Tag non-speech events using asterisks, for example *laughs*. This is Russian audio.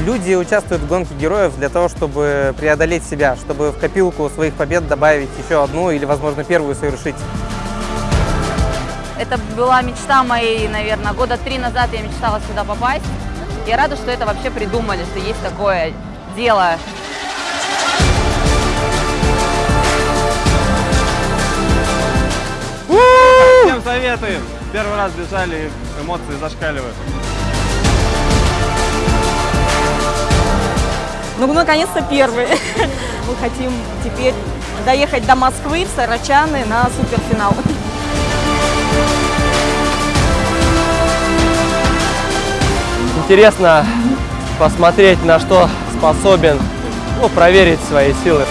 Люди участвуют в гонке героев для того, чтобы преодолеть себя, чтобы в копилку своих побед добавить еще одну или, возможно, первую совершить. Это была мечта моей, наверное, года три назад я мечтала сюда попасть. Я рада, что это вообще придумали, что есть такое дело. Всем советуем. Первый раз бежали, эмоции зашкаливают. Ну, наконец-то первый. *laughs* Мы хотим теперь доехать до Москвы, в Сарачаны на суперфинал. Интересно посмотреть, на что способен, ну, проверить свои силы.